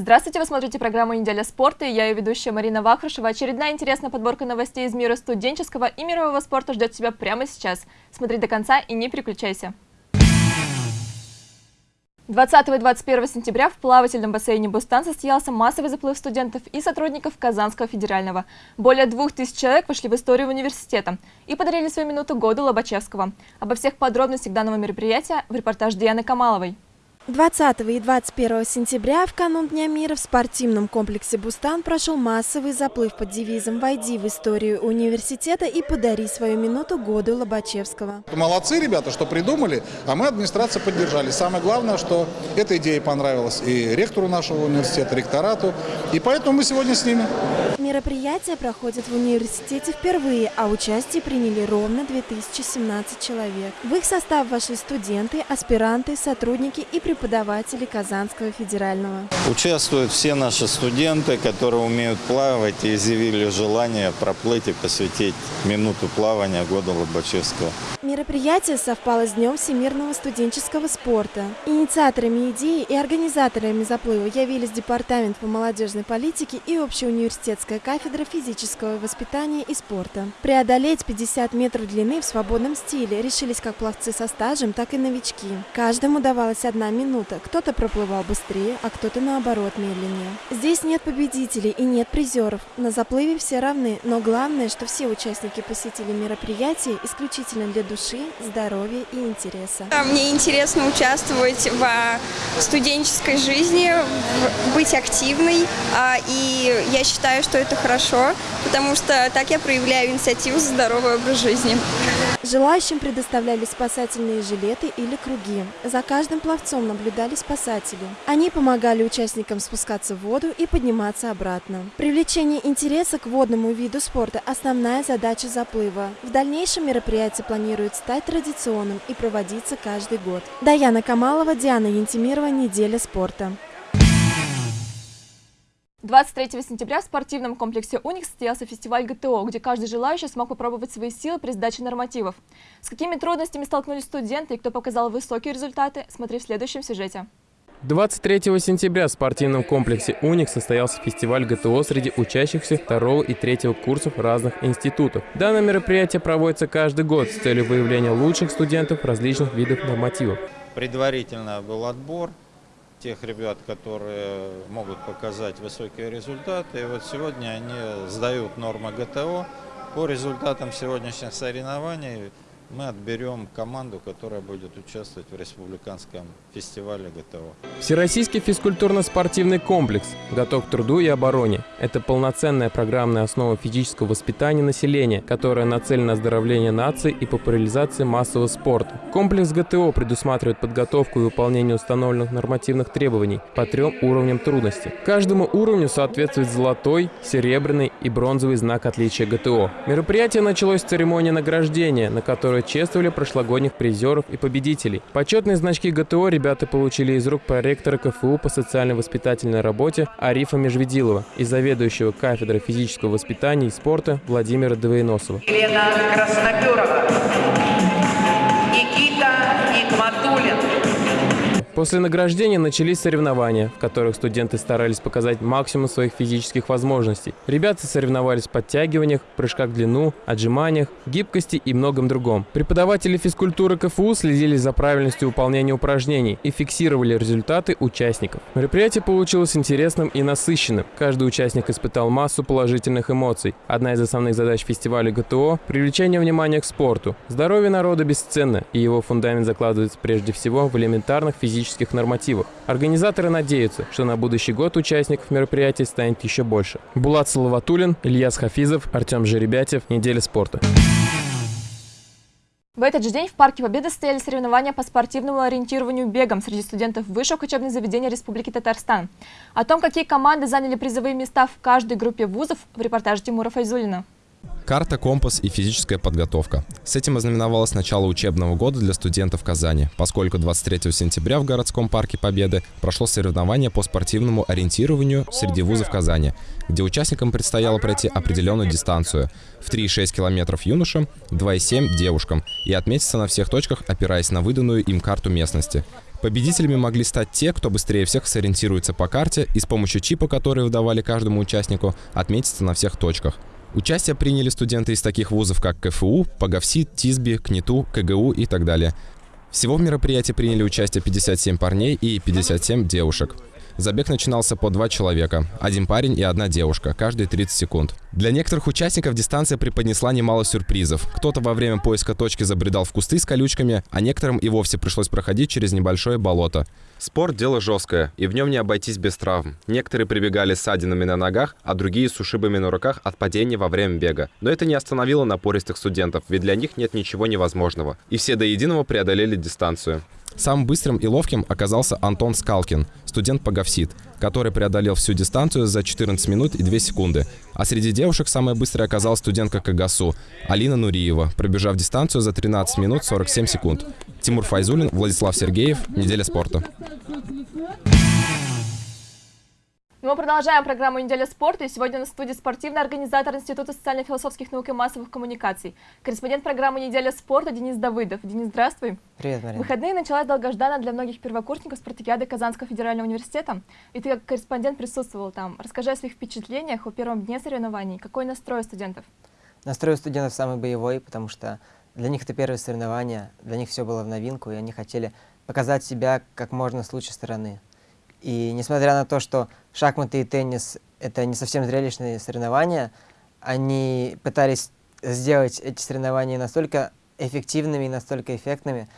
Здравствуйте, вы смотрите программу «Неделя спорта» и я ее ведущая Марина Вахрушева. Очередная интересная подборка новостей из мира студенческого и мирового спорта ждет тебя прямо сейчас. Смотри до конца и не переключайся. 20 и 21 сентября в плавательном бассейне «Бустан» состоялся массовый заплыв студентов и сотрудников Казанского федерального. Более двух тысяч человек вошли в историю университета и подарили свою минуту году Лобачевского. Обо всех подробностях данного мероприятия в репортаж Дианы Камаловой. 20 и 21 сентября в канун Дня мира в спортивном комплексе «Бустан» прошел массовый заплыв под девизом «Войди в историю университета и подари свою минуту году Лобачевского». Молодцы ребята, что придумали, а мы, администрация, поддержали. Самое главное, что эта идея понравилась и ректору нашего университета, ректорату, и поэтому мы сегодня с ними. Мероприятие проходит в университете впервые, а участие приняли ровно 2017 человек. В их состав вошли студенты, аспиранты, сотрудники и преподаватели Казанского федерального. Участвуют все наши студенты, которые умеют плавать и изъявили желание проплыть и посвятить минуту плавания года Лобачевского. Мероприятие совпало с Днем всемирного студенческого спорта. Инициаторами идеи и организаторами заплыва явились Департамент по молодежной политике и Общеуниверситетская кафедра физического воспитания и спорта. Преодолеть 50 метров длины в свободном стиле решились как пловцы со стажем, так и новички. Каждому давалась одна минута минута. Кто-то проплывал быстрее, а кто-то наоборот медленнее. Здесь нет победителей и нет призеров. На заплыве все равны, но главное, что все участники посетили мероприятие исключительно для души, здоровья и интереса. Мне интересно участвовать в студенческой жизни, быть активной, а, и я считаю, что это хорошо, потому что так я проявляю инициативу за здоровый образ жизни. Желающим предоставляли спасательные жилеты или круги. За каждым пловцом наблюдали спасатели. Они помогали участникам спускаться в воду и подниматься обратно. Привлечение интереса к водному виду спорта – основная задача заплыва. В дальнейшем мероприятие планирует стать традиционным и проводиться каждый год. Даяна Камалова, Диана Янтимирова, «Неделя спорта». 23 сентября в спортивном комплексе «Уникс» состоялся фестиваль ГТО, где каждый желающий смог попробовать свои силы при сдаче нормативов. С какими трудностями столкнулись студенты и кто показал высокие результаты, смотри в следующем сюжете. 23 сентября в спортивном комплексе «Уникс» состоялся фестиваль ГТО среди учащихся второго и третьего курсов разных институтов. Данное мероприятие проводится каждый год с целью выявления лучших студентов различных видов нормативов. Предварительно был отбор, тех ребят, которые могут показать высокие результаты. И вот сегодня они сдают нормы ГТО. По результатам сегодняшних соревнований мы отберем команду, которая будет участвовать в республиканском фестивале ГТО. Всероссийский физкультурно-спортивный комплекс готов к труду и обороне. Это полноценная программная основа физического воспитания населения, которая нацелена на оздоровление нации и популяризации массового спорта. Комплекс ГТО предусматривает подготовку и выполнение установленных нормативных требований по трем уровням трудности. Каждому уровню соответствует золотой, серебряный и бронзовый знак отличия ГТО. Мероприятие началось с церемонии награждения, на которой которые чествовали прошлогодних призеров и победителей. Почетные значки ГТО ребята получили из рук проректора КФУ по социально-воспитательной работе Арифа Межведилова и заведующего кафедрой физического воспитания и спорта Владимира Двоеносова. Елена Красноперова. После награждения начались соревнования, в которых студенты старались показать максимум своих физических возможностей. Ребята соревновались в подтягиваниях, прыжках в длину, отжиманиях, гибкости и многом другом. Преподаватели физкультуры КФУ следили за правильностью выполнения упражнений и фиксировали результаты участников. Мероприятие получилось интересным и насыщенным. Каждый участник испытал массу положительных эмоций. Одна из основных задач фестиваля ГТО – привлечение внимания к спорту. Здоровье народа бесценно, и его фундамент закладывается прежде всего в элементарных физических технических нормативах. Организаторы надеются, что на будущий год участников мероприятия станет еще больше. Булат Салаватулин, Ильяс Хафизов, Артем Жеребятев. Неделя спорта. В этот же день в Парке Победы стояли соревнования по спортивному ориентированию бегом среди студентов высших учебных заведений Республики Татарстан. О том, какие команды заняли призовые места в каждой группе вузов, в репортаже Тимура Файзулина. Карта, компас и физическая подготовка. С этим ознаменовалось начало учебного года для студентов Казани, поскольку 23 сентября в городском парке Победы прошло соревнование по спортивному ориентированию среди вузов Казани, где участникам предстояло пройти определенную дистанцию в 3,6 километров юношам, 2,7 девушкам и отметиться на всех точках, опираясь на выданную им карту местности. Победителями могли стать те, кто быстрее всех сориентируется по карте и с помощью чипа, который выдавали каждому участнику, отметится на всех точках. Участие приняли студенты из таких вузов, как КФУ, Паговсит, ТИСБИ, КНИТУ, КГУ и так далее. Всего в мероприятии приняли участие 57 парней и 57 девушек. Забег начинался по два человека. Один парень и одна девушка, каждые 30 секунд. Для некоторых участников дистанция преподнесла немало сюрпризов. Кто-то во время поиска точки забредал в кусты с колючками, а некоторым и вовсе пришлось проходить через небольшое болото. Спорт – дело жесткое, и в нем не обойтись без травм. Некоторые прибегали с ссадинами на ногах, а другие с ушибами на руках от падения во время бега. Но это не остановило напористых студентов, ведь для них нет ничего невозможного. И все до единого преодолели дистанцию. Самым быстрым и ловким оказался Антон Скалкин, студент Паговсит, который преодолел всю дистанцию за 14 минут и 2 секунды. А среди девушек самая быстрая оказалась студентка КГСУ Алина Нуриева, пробежав дистанцию за 13 минут 47 секунд. Тимур Файзулин, Владислав Сергеев. Неделя спорта. Мы продолжаем программу «Неделя спорта» и сегодня на студии спортивный организатор Института социально-философских наук и массовых коммуникаций, корреспондент программы «Неделя спорта» Денис Давыдов. Денис, здравствуй. Привет, Марина. выходные началась долгожданная для многих первокурсников спартакиады Казанского федерального университета, и ты как корреспондент присутствовал там. Расскажи о своих впечатлениях о первом дне соревнований. Какой настрой у студентов? Настрой у студентов самый боевой, потому что для них это первые соревнования, для них все было в новинку, и они хотели показать себя как можно с лучшей стороны. И несмотря на то, что шахматы и теннис — это не совсем зрелищные соревнования, они пытались сделать эти соревнования настолько эффективными и настолько эффектными,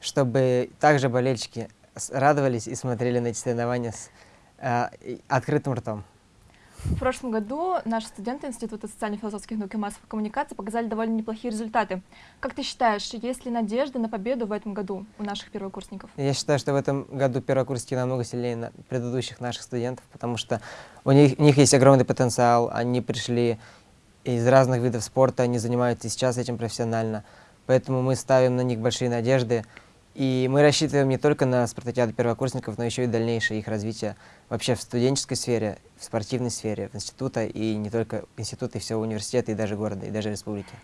чтобы также болельщики радовались и смотрели на эти соревнования с э, открытым ртом. В прошлом году наши студенты Института социально-философских наук и массовых коммуникаций показали довольно неплохие результаты. Как ты считаешь, есть ли надежда на победу в этом году у наших первокурсников? Я считаю, что в этом году первокурсники намного сильнее предыдущих наших студентов, потому что у них, у них есть огромный потенциал, они пришли из разных видов спорта, они занимаются сейчас этим профессионально. Поэтому мы ставим на них большие надежды. И мы рассчитываем не только на спартакиаду первокурсников, но еще и дальнейшее их развитие вообще в студенческой сфере, в спортивной сфере, в института, и не только института, и всего университета, и даже города, и даже республики.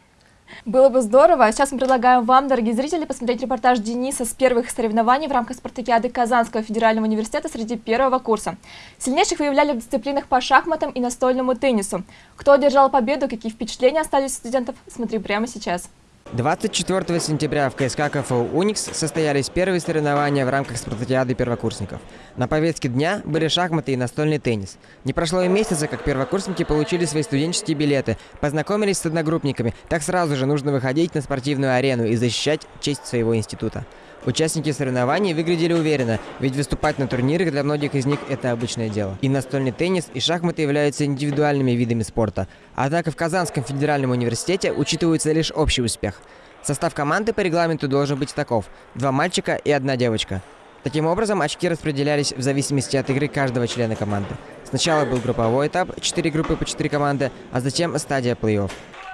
Было бы здорово. А сейчас мы предлагаем вам, дорогие зрители, посмотреть репортаж Дениса с первых соревнований в рамках спартакиады Казанского федерального университета среди первого курса. Сильнейших выявляли в дисциплинах по шахматам и настольному теннису. Кто одержал победу, какие впечатления остались у студентов, смотри прямо сейчас. 24 сентября в КСК КФУ «Уникс» состоялись первые соревнования в рамках спартакиады первокурсников. На повестке дня были шахматы и настольный теннис. Не прошло и месяца, как первокурсники получили свои студенческие билеты, познакомились с одногруппниками, так сразу же нужно выходить на спортивную арену и защищать честь своего института. Участники соревнований выглядели уверенно, ведь выступать на турнирах для многих из них – это обычное дело. И настольный теннис, и шахматы являются индивидуальными видами спорта. Однако в Казанском федеральном университете учитывается лишь общий успех. Состав команды по регламенту должен быть таков – два мальчика и одна девочка. Таким образом, очки распределялись в зависимости от игры каждого члена команды. Сначала был групповой этап, 4 группы по 4 команды, а затем стадия плей-офф.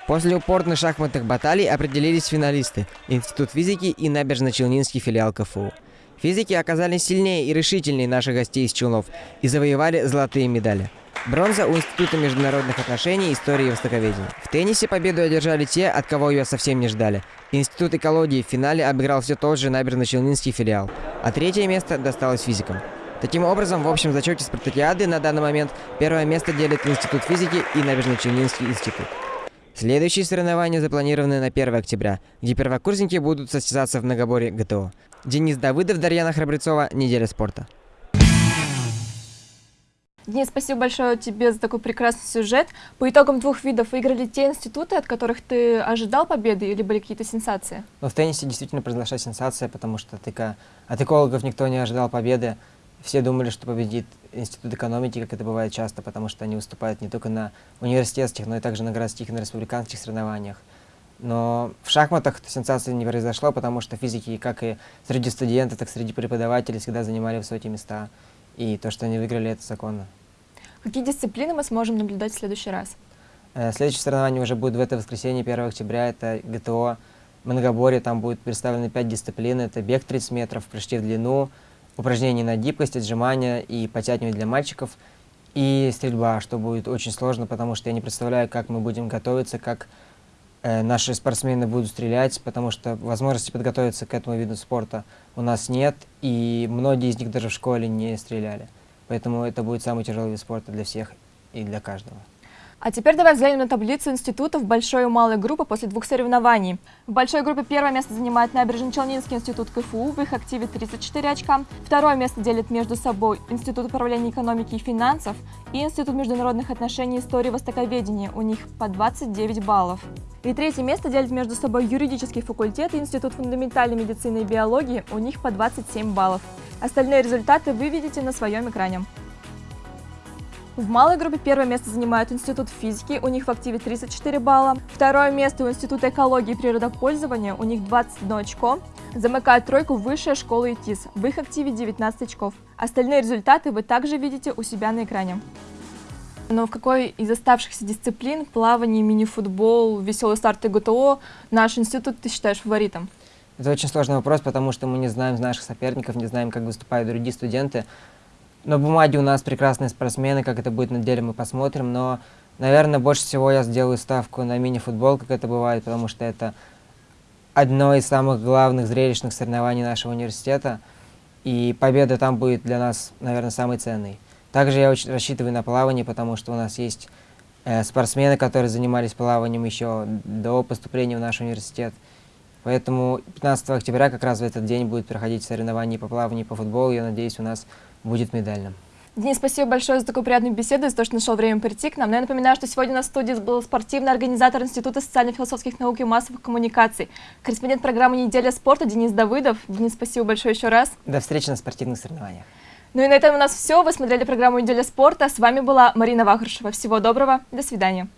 После упорных шахматных баталий определились финалисты – Институт физики и Набережно-Челнинский филиал КФУ. Физики оказались сильнее и решительнее наших гостей из Челнов и завоевали золотые медали. Бронза у Института международных отношений, истории и востоковедения. В теннисе победу одержали те, от кого ее совсем не ждали. Институт экологии в финале обыграл все тот же Набережно-Челнинский филиал, а третье место досталось физикам. Таким образом, в общем зачете спартакиады на данный момент первое место делит Институт физики и Набережно-Челнинский институт. Следующие соревнования запланированы на 1 октября, где первокурсники будут состязаться в многоборе ГТО. Денис Давыдов, Дарьяна Храбрецова, Неделя спорта. Денис, спасибо большое тебе за такой прекрасный сюжет. По итогам двух видов выиграли те институты, от которых ты ожидал победы или были какие-то сенсации? Ну, в теннисе действительно произошла сенсация, потому что от экологов никто не ожидал победы. Все думали, что победит Институт экономики, как это бывает часто, потому что они выступают не только на университетских, но и также на городских и на республиканских соревнованиях. Но в шахматах сенсации не произошло, потому что физики, как и среди студентов, так и среди преподавателей, всегда занимали высокие места. И то, что они выиграли, это законно. Какие дисциплины мы сможем наблюдать в следующий раз? Э, следующее соревнование уже будет в это воскресенье, 1 октября. Это ГТО Многоборье. Там будет представлены 5 дисциплин. Это бег 30 метров, прыжки в длину, упражнения на гибкость, отжимания и подтягивания для мальчиков, и стрельба, что будет очень сложно, потому что я не представляю, как мы будем готовиться, как э, наши спортсмены будут стрелять, потому что возможности подготовиться к этому виду спорта у нас нет, и многие из них даже в школе не стреляли. Поэтому это будет самый тяжелый вид спорта для всех и для каждого. А теперь давай взглянем на таблицу институтов большой и малой группы после двух соревнований. В большой группе первое место занимает Набережно-Челнинский институт КФУ, в их активе 34 очка. Второе место делит между собой Институт управления экономики и финансов и Институт международных отношений и истории востоковедения, у них по 29 баллов. И третье место делит между собой юридический факультет и Институт фундаментальной медицины и биологии, у них по 27 баллов. Остальные результаты вы видите на своем экране. В малой группе первое место занимает Институт физики, у них в активе 34 балла. Второе место у Института экологии и природопользования, у них 21 очко. Замыкает тройку Высшая школа ИТИС, в их активе 19 очков. Остальные результаты вы также видите у себя на экране. Но в какой из оставшихся дисциплин, плавание, мини-футбол, веселый старт и ГТО, наш институт ты считаешь фаворитом? Это очень сложный вопрос, потому что мы не знаем наших соперников, не знаем, как выступают другие студенты. На бумаге у нас прекрасные спортсмены, как это будет на деле, мы посмотрим, но, наверное, больше всего я сделаю ставку на мини-футбол, как это бывает, потому что это одно из самых главных зрелищных соревнований нашего университета, и победа там будет для нас, наверное, самой ценной. Также я очень рассчитываю на плавание, потому что у нас есть э, спортсмены, которые занимались плаванием еще до поступления в наш университет. Поэтому 15 октября как раз в этот день будет проходить соревнования по плаванию по футболу. Я надеюсь, у нас будет медальным. Денис, спасибо большое за такую приятную беседу, за то, что нашел время прийти к нам. Но я напоминаю, что сегодня на студии был спортивный организатор Института социально-философских наук и массовых коммуникаций, корреспондент программы «Неделя спорта» Денис Давыдов. Денис, спасибо большое еще раз. До встречи на спортивных соревнованиях. Ну и на этом у нас все. Вы смотрели программу «Неделя спорта». С вами была Марина Вахрушева. Всего доброго. До свидания.